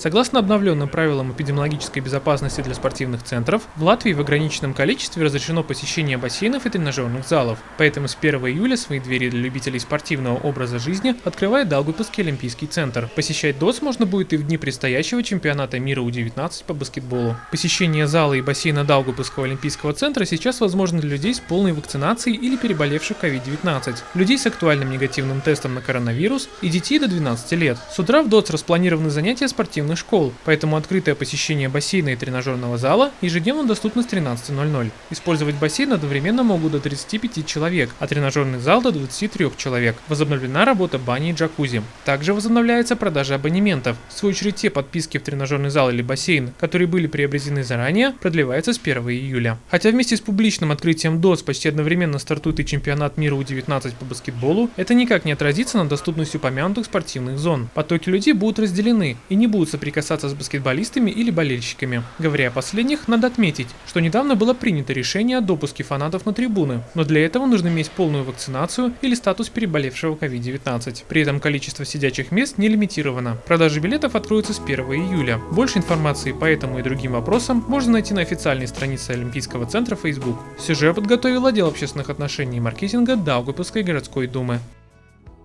Согласно обновленным правилам эпидемиологической безопасности для спортивных центров, в Латвии в ограниченном количестве разрешено посещение бассейнов и тренажерных залов. Поэтому с 1 июля свои двери для любителей спортивного образа жизни открывает Даугавпилский олимпийский центр. Посещать ДОС можно будет и в дни предстоящего чемпионата мира У-19 по баскетболу. Посещение зала и бассейна Даугавпилского олимпийского центра сейчас возможно для людей с полной вакцинацией или переболевших COVID-19, людей с актуальным негативным тестом на коронавирус и детей до 12 лет. С утра в ДОЦ распланированы занятия спортивных школ, поэтому открытое посещение бассейна и тренажерного зала ежедневно доступно с 13.00. Использовать бассейн одновременно могут до 35 человек, а тренажерный зал до 23 человек. Возобновлена работа бани и джакузи. Также возобновляется продажа абонементов. В свою очередь те подписки в тренажерный зал или бассейн, которые были приобретены заранее, продлеваются с 1 июля. Хотя вместе с публичным открытием ДОЦ почти одновременно стартует и чемпионат мира У-19 по баскетболу, это никак не отразится на доступности упомянутых спортивных зон. Потоки людей будут разделены и не будут соприкасаться с баскетболистами или болельщиками. Говоря о последних, надо отметить, что недавно было принято решение о допуске фанатов на трибуны, но для этого нужно иметь полную вакцинацию или статус переболевшего COVID-19. При этом количество сидячих мест не лимитировано. Продажи билетов откроются с 1 июля. Больше информации по этому и другим вопросам можно найти на официальной странице Олимпийского центра Facebook. Сюжет подготовил отдел общественных отношений и маркетинга Даугавпилской городской думы.